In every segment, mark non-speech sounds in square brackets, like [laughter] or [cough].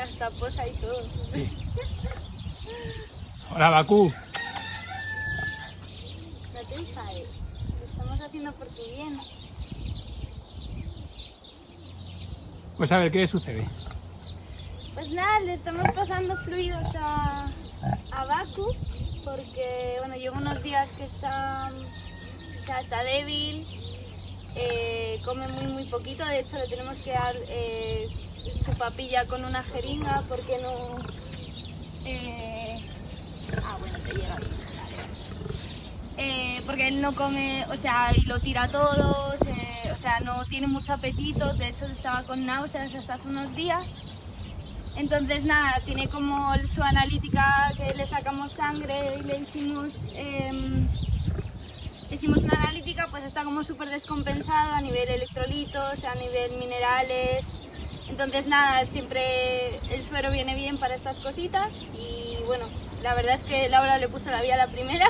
hasta posa y todo. Hola, Bakú. No te enfades. Lo estamos haciendo por tu bien. Pues a ver, ¿qué le sucede? Pues nada, le estamos pasando fluidos a, a Baku porque bueno, lleva unos días que está, o sea, está débil, eh, come muy muy poquito, de hecho le tenemos que dar eh, su papilla con una jeringa porque no... eh, ah, bueno, te llega bien. Eh, porque él no come, o sea, y lo tira todo, o sea, no tiene mucho apetito, de hecho estaba con náuseas hasta hace unos días. Entonces nada, tiene como su analítica que le sacamos sangre y le hicimos, em, hicimos una analítica, pues está como súper descompensado a nivel electrolitos, a nivel minerales. Entonces nada, siempre el suero viene bien para estas cositas y bueno, la verdad es que Laura le puso la vía a la primera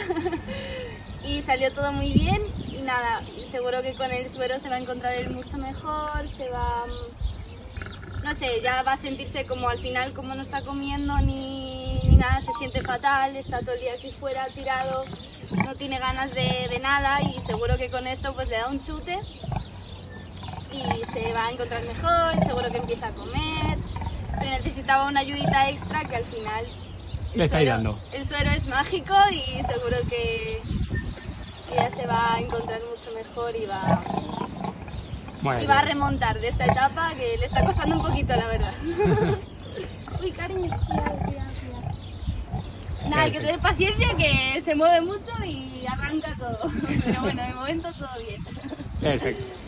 [laughs] y salió todo muy bien y nada, seguro que con el suero se va a encontrar mucho mejor, se va... no sé, ya va a sentirse como al final, como no está comiendo ni nada, se siente fatal, está todo el día aquí fuera tirado, no tiene ganas de, de nada y seguro que con esto pues le da un chute y se va a encontrar mejor, seguro que empieza a comer, pero necesitaba una ayudita extra que al final el Le estáis suero- dando. El suero es mágico y seguro que, que ya se va a encontrar mucho mejor y va, Bueno, y va a remontar de esta etapa que le está costando un poquito, la verdad. [laughs] Uy, cariño. Nada, hay que tener paciencia que se mueve mucho y arranca todo. Pero bueno, de momento todo bien. perfecto.